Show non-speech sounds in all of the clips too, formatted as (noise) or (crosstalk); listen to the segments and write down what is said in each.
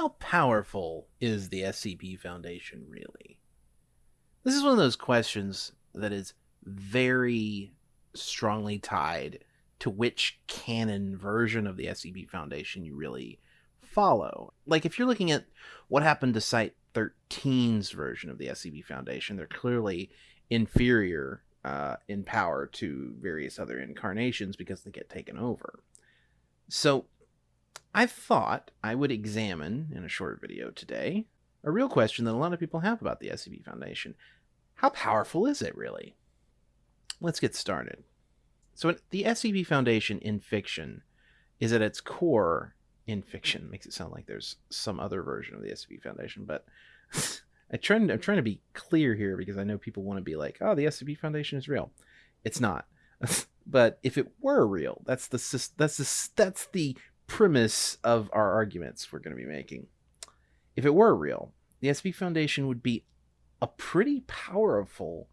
how powerful is the SCP Foundation really? This is one of those questions that is very strongly tied to which canon version of the SCP Foundation you really follow. Like, if you're looking at what happened to Site 13's version of the SCP Foundation, they're clearly inferior uh, in power to various other incarnations because they get taken over. So, I thought I would examine in a short video today a real question that a lot of people have about the SCP Foundation. How powerful is it really? Let's get started. So, the SCP Foundation in fiction is at its core in fiction. Makes it sound like there's some other version of the SCP Foundation, but (laughs) I try, I'm trying to be clear here because I know people want to be like, "Oh, the SCP Foundation is real." It's not. (laughs) but if it were real, that's the that's the that's the premise of our arguments we're going to be making. If it were real, the SCP Foundation would be a pretty powerful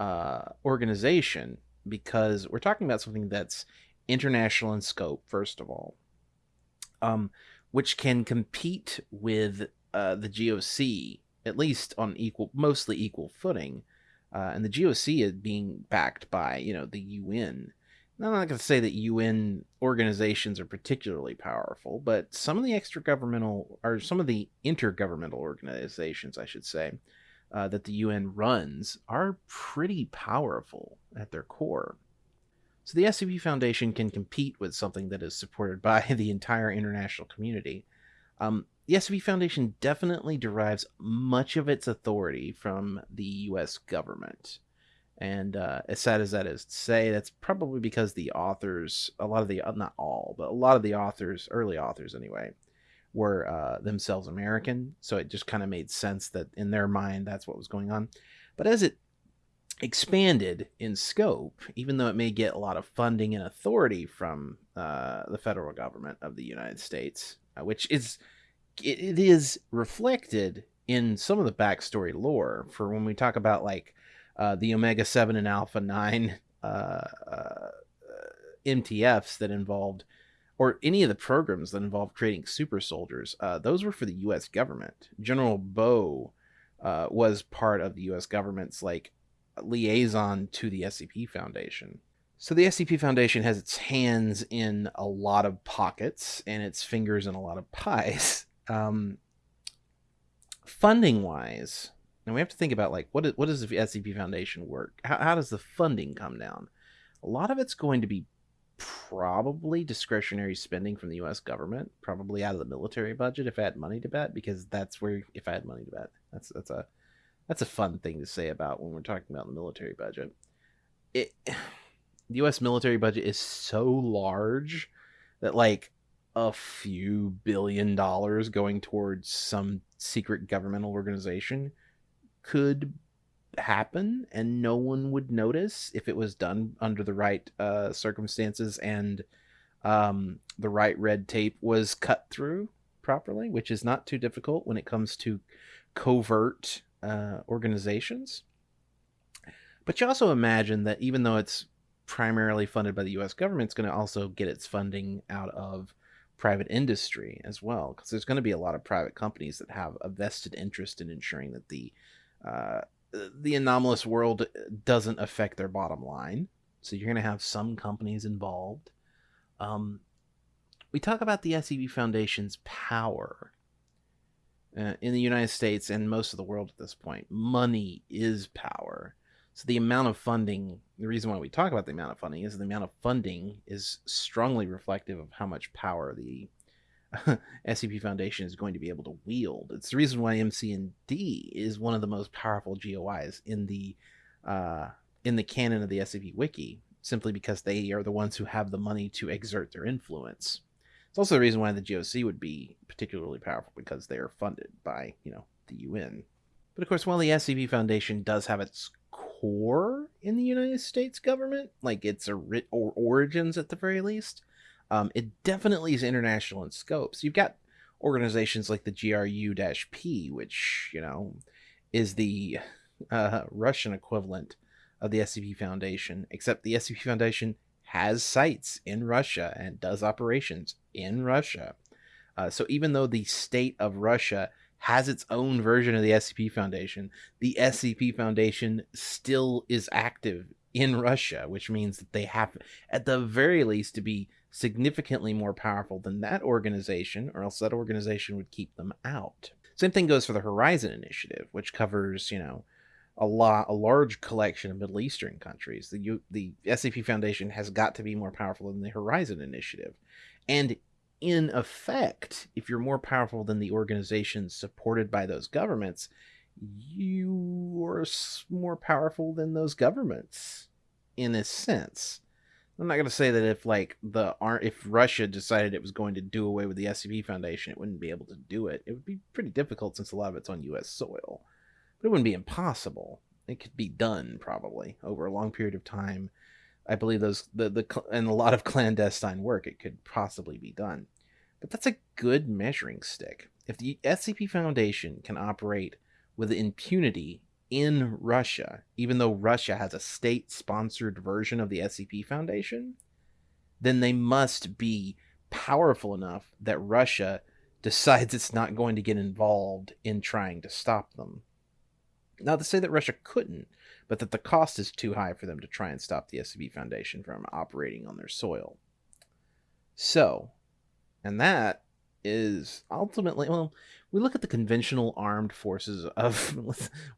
uh, organization because we're talking about something that's international in scope, first of all, um, which can compete with uh, the GOC at least on equal, mostly equal footing. Uh, and the GOC is being backed by, you know, the UN. Now, I'm not going to say that UN organizations are particularly powerful, but some of the extra governmental, or some of the intergovernmental organizations, I should say, uh, that the UN runs are pretty powerful at their core. So the SCP Foundation can compete with something that is supported by (laughs) the entire international community. Um, the SCP Foundation definitely derives much of its authority from the U.S. government. And uh, as sad as that is to say, that's probably because the authors, a lot of the, uh, not all, but a lot of the authors, early authors anyway, were uh, themselves American. So it just kind of made sense that in their mind, that's what was going on. But as it expanded in scope, even though it may get a lot of funding and authority from uh, the federal government of the United States, uh, which is it, it is reflected in some of the backstory lore for when we talk about like uh, the Omega 7 and Alpha 9 uh, uh, MTFs that involved, or any of the programs that involved creating super soldiers. Uh, those were for the U.S. government. General Bow uh, was part of the U.S. government's like liaison to the SCP Foundation. So the SCP Foundation has its hands in a lot of pockets and its fingers in a lot of pies. (laughs) Um, funding wise, and we have to think about like what is, what does the SCP Foundation work? How, how does the funding come down? A lot of it's going to be probably discretionary spending from the U.S. government, probably out of the military budget if I had money to bet, because that's where if I had money to bet, that's that's a that's a fun thing to say about when we're talking about the military budget. It (sighs) the U.S. military budget is so large that like a few billion dollars going towards some secret governmental organization could happen and no one would notice if it was done under the right uh, circumstances and um, the right red tape was cut through properly, which is not too difficult when it comes to covert uh, organizations. But you also imagine that even though it's primarily funded by the US government, it's going to also get its funding out of private industry as well, because there's going to be a lot of private companies that have a vested interest in ensuring that the uh, the anomalous world doesn't affect their bottom line. So you're going to have some companies involved. Um, we talk about the SCP Foundation's power uh, in the United States and most of the world at this point. Money is power. So the amount of funding, the reason why we talk about the amount of funding is the amount of funding is strongly reflective of how much power the (laughs) SCP Foundation is going to be able to wield. It's the reason why MC&D is one of the most powerful GOIs in the uh, in the canon of the SCP Wiki, simply because they are the ones who have the money to exert their influence. It's also the reason why the GOC would be particularly powerful because they are funded by, you know, the UN. But of course, while the SCP Foundation does have its core in the United States government, like its or origins at the very least, um, it definitely is international in scope. So you've got organizations like the GRU-P, which you know is the uh, Russian equivalent of the SCP Foundation, except the SCP Foundation has sites in Russia and does operations in Russia. Uh, so even though the state of Russia has its own version of the SCP Foundation, the SCP Foundation still is active in Russia, which means that they have, at the very least, to be significantly more powerful than that organization, or else that organization would keep them out. Same thing goes for the Horizon Initiative, which covers, you know, a lot, a large collection of Middle Eastern countries. The U, the SCP Foundation has got to be more powerful than the Horizon Initiative, and in effect, if you're more powerful than the organizations supported by those governments, you are more powerful than those governments in a sense. I'm not going to say that if like the if Russia decided it was going to do away with the SCP Foundation, it wouldn't be able to do it. It would be pretty difficult since a lot of it's on U.S. soil, but it wouldn't be impossible. It could be done probably over a long period of time. I believe those the the and a lot of (laughs) clandestine work it could possibly be done, but that's a good measuring stick. If the SCP Foundation can operate with impunity in Russia, even though Russia has a state sponsored version of the SCP Foundation, then they must be powerful enough that Russia decides it's not going to get involved in trying to stop them. Not to say that Russia couldn't, but that the cost is too high for them to try and stop the SCP Foundation from operating on their soil. So, and that is ultimately, well, we look at the conventional armed forces of (laughs) we're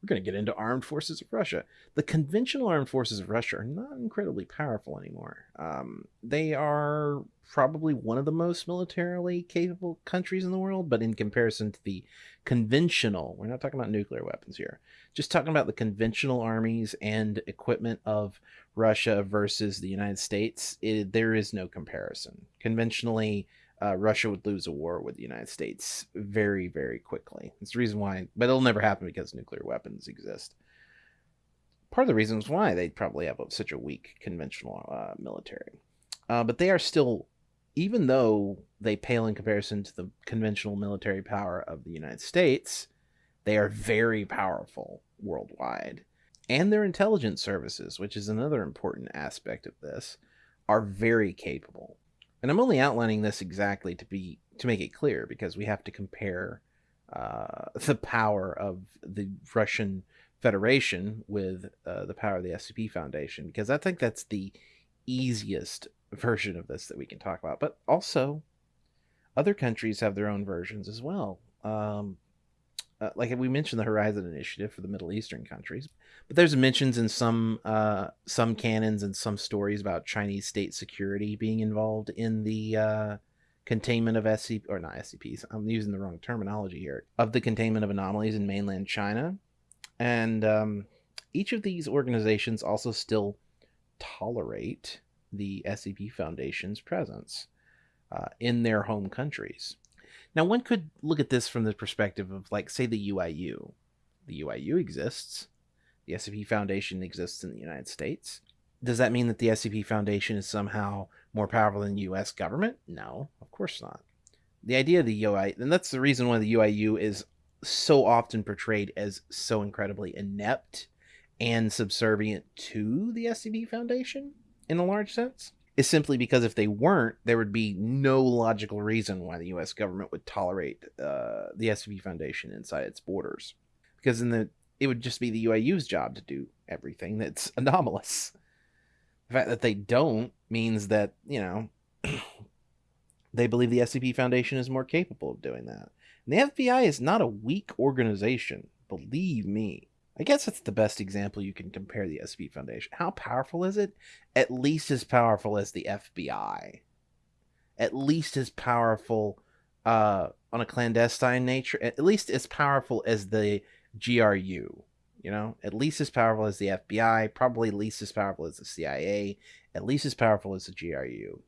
going to get into armed forces of russia. The conventional armed forces of russia are not incredibly powerful anymore. Um, they are probably one of the most militarily capable countries in the world but in comparison to the conventional we're not talking about nuclear weapons here just talking about the conventional armies and equipment of russia versus the united states it, there is no comparison. Conventionally uh, Russia would lose a war with the United States very, very quickly. It's the reason why, but it'll never happen because nuclear weapons exist. Part of the reasons why they probably have such a weak conventional uh, military. Uh, but they are still, even though they pale in comparison to the conventional military power of the United States, they are very powerful worldwide. And their intelligence services, which is another important aspect of this, are very capable and I'm only outlining this exactly to be to make it clear because we have to compare uh, (laughs) the power of the Russian Federation with uh, the power of the SCP Foundation because I think that's the easiest version of this that we can talk about. But also, other countries have their own versions as well. Um, uh, like we mentioned the Horizon Initiative for the Middle Eastern countries, but there's mentions in some uh, some canons and some stories about Chinese state security being involved in the uh, containment of SCP or not SCPs. I'm using the wrong terminology here of the containment of anomalies in mainland China, and um, each of these organizations also still tolerate the SCP Foundation's presence uh, in their home countries. Now, one could look at this from the perspective of, like, say, the UIU. The UIU exists. The SCP Foundation exists in the United States. Does that mean that the SCP Foundation is somehow more powerful than U.S. government? No, of course not. The idea of the UI, and that's the reason why the UIU is so often portrayed as so incredibly inept and subservient to the SCP Foundation in a large sense is simply because if they weren't, there would be no logical reason why the U.S. government would tolerate uh, the SCP Foundation inside its borders, because in the it would just be the UIU's job to do everything that's (laughs) anomalous. The fact that they don't means that you know (clears throat) they believe the SCP Foundation is more capable of doing that. And the FBI is not a weak organization, believe me. I guess that's the best example you can compare the SCP Foundation. How powerful is it? At least as powerful as the FBI. At least as powerful uh, on a clandestine nature. At least as powerful as the GRU. You know, at least as powerful as the FBI. Probably least as powerful as the CIA. At least as powerful as the GRU.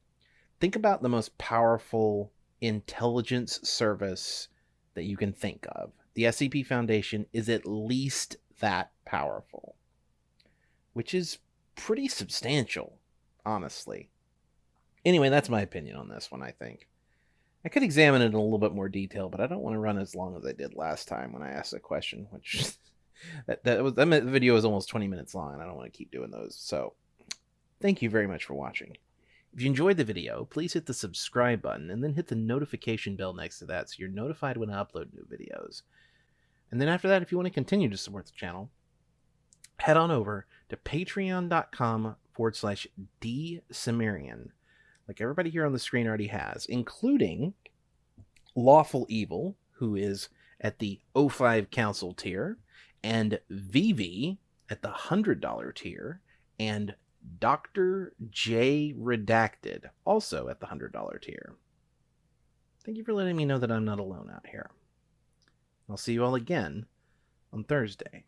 Think about the most powerful intelligence service that you can think of. The SCP Foundation is at least that powerful, which is pretty substantial, honestly. Anyway, that's my opinion on this one, I think. I could examine it in a little bit more detail, but I don't want to run as long as I did last time when I asked a question, which (laughs) that, that was that video was almost 20 minutes long, and I don't want to keep doing those. So, thank you very much for watching. If you enjoyed the video, please hit the subscribe button and then hit the notification bell next to that so you're notified when I upload new videos. And then after that, if you want to continue to support the channel, head on over to patreon.com forward slash dsumerian, like everybody here on the screen already has, including Lawful Evil, who is at the O5 Council tier, and Vivi at the $100 tier, and Dr. J Redacted, also at the $100 tier. Thank you for letting me know that I'm not alone out here. I'll see you all again on Thursday.